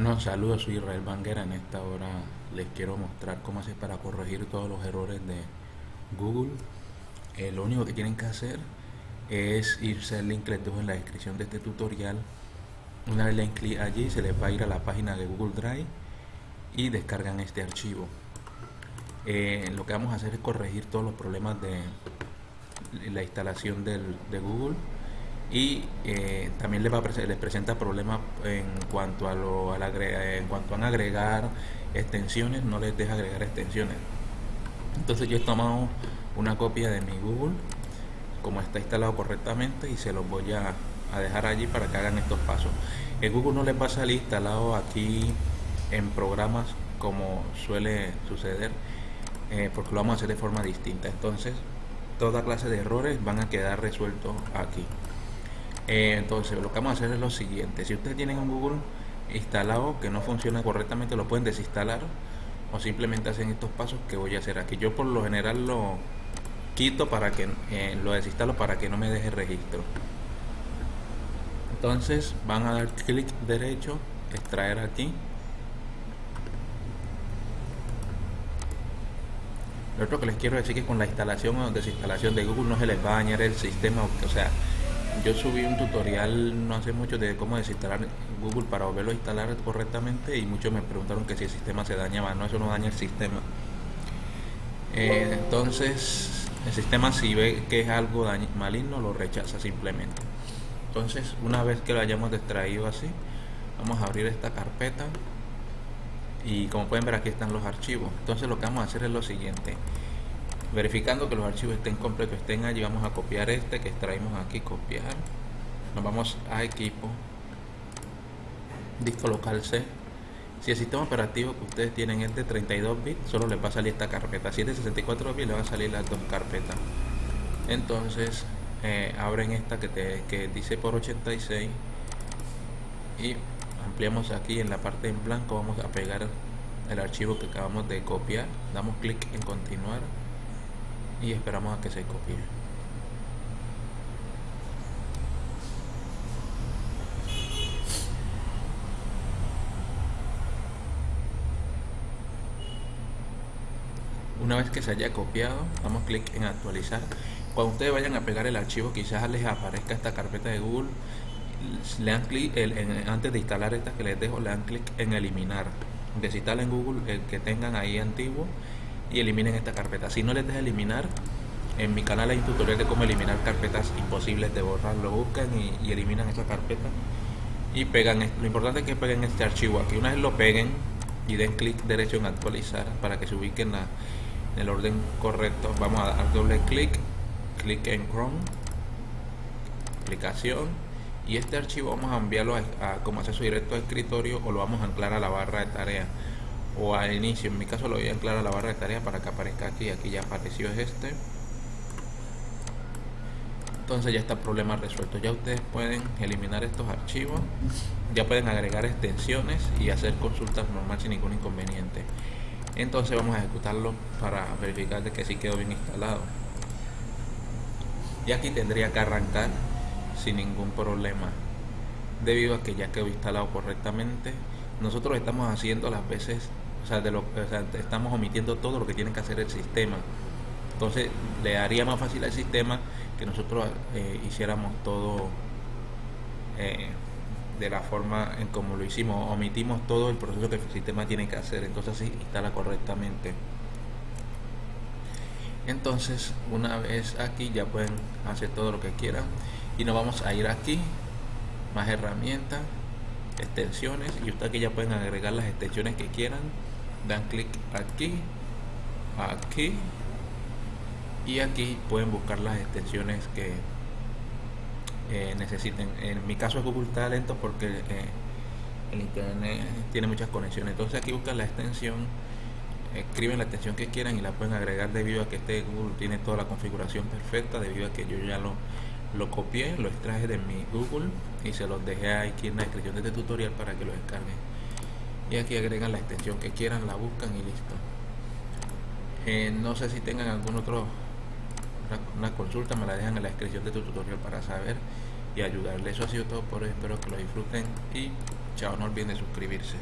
Bueno, saludos, soy Israel Banguera. En esta hora les quiero mostrar cómo hacer para corregir todos los errores de Google. Eh, lo único que tienen que hacer es irse al link que les dejo en la descripción de este tutorial. Una vez le den clic allí, se les va a ir a la página de Google Drive y descargan este archivo. Eh, lo que vamos a hacer es corregir todos los problemas de la instalación de Google y eh, también les, presenta problemas en cuanto a lo al en cuanto a agregar extensiones no les deja agregar extensiones. Entonces yo he tomado una copia de mi Google como está instalado correctamente y se los voy a, dejar allí para que hagan estos pasos. El Google no les va a salir instalado aquí en programas como suele suceder eh, porque lo vamos a hacer de forma distinta. Entonces toda clase de errores van a quedar resueltos aquí eh, entonces lo que vamos a hacer es lo siguiente. Si ustedes tienen un Google instalado que no funciona correctamente lo pueden desinstalar o simplemente hacen estos pasos que voy a hacer aquí. Yo por lo general lo quito para que eh, lo desinstalo para que no me deje registro. Entonces van a dar clic derecho extraer aquí. Lo otro que les quiero decir es que con la instalación o desinstalación de Google no se les va a dañar el sistema o sea yo subí un tutorial no hace mucho de cómo desinstalar Google para volverlo instalar correctamente y muchos me preguntaron que si el sistema se dañaba. No, eso no daña el sistema. Eh, entonces, el sistema si ve que es algo maligno lo rechaza simplemente. Entonces, una vez que lo hayamos extraído así, vamos a abrir esta carpeta y como pueden ver aquí están los archivos. Entonces, lo que vamos a hacer es lo siguiente verificando que los archivos estén completos estén allí vamos a copiar este que extraímos aquí copiar. Nos vamos a equipo. Disco local C. Si el sistema operativo que ustedes tienen es de 32 bits solo les va a salir esta carpeta. Si es de 64 bits le va a salir las dos carpetas. Entonces eh, abren esta que, te, que dice por 86 y ampliamos aquí en la parte en blanco. Vamos a pegar el archivo que acabamos de copiar. Damos clic en continuar y esperamos a que se copie. Una vez que se haya copiado damos clic en actualizar. Cuando ustedes vayan a pegar el archivo quizás les aparezca esta carpeta de Google. Le dan clic antes de instalar esta que les dejo le dan clic en eliminar. Desinstalen Google el que tengan ahí antiguo y eliminen esta carpeta. Si no les deja eliminar, en mi canal hay un tutorial de cómo eliminar carpetas imposibles de borrar. Lo buscan y, eliminan esa carpeta y pegan. Lo importante es que peguen este archivo aquí. Una vez lo peguen y den clic derecho en actualizar para que se ubiquen en el orden correcto. Vamos a dar doble clic, clic en Chrome, aplicación y este archivo vamos a enviarlo a, a como acceso directo a escritorio o lo vamos a anclar a la barra de tarea o al inicio en mi caso lo voy a anclar a la barra de tareas para que aparezca aquí aquí ya apareció este. Entonces ya está el problema resuelto. Ya ustedes pueden eliminar estos archivos ya pueden agregar extensiones y hacer consultas normal sin ningún inconveniente. Entonces vamos a ejecutarlo para verificar de que sí quedó bien instalado. Y aquí tendría que arrancar sin ningún problema debido a que ya quedó instalado correctamente. Nosotros estamos haciendo las veces o sea, de lo, estamos omitiendo todo lo que tiene que hacer el sistema. Entonces le haría más fácil al sistema que nosotros eh, hiciéramos todo eh, de la forma en como lo hicimos. Omitimos todo el proceso que el sistema tiene que hacer. Entonces así instala correctamente. Entonces una vez aquí ya pueden hacer todo lo que quieran. Y nos vamos a ir aquí. Más herramientas extensiones y ustedes aquí ya pueden agregar las extensiones que quieran dan clic aquí aquí y aquí pueden buscar las extensiones que eh, necesiten. En mi caso es Google está lento porque eh, el internet tiene muchas conexiones. Entonces aquí buscan la extensión escriben la extensión que quieran y la pueden agregar debido a que este Google tiene toda la configuración perfecta debido a que yo ya lo, lo copié, lo extraje de mi Google y se los dejé aquí en la descripción de este tutorial para que lo descarguen y aquí agregan la extensión que quieran la buscan y listo eh, no sé si tengan algún otro una, consulta me la dejan en la descripción de tu tutorial para saber y ayudarles eso ha sido todo por hoy espero que lo disfruten y Chao, no olviden de suscribirse.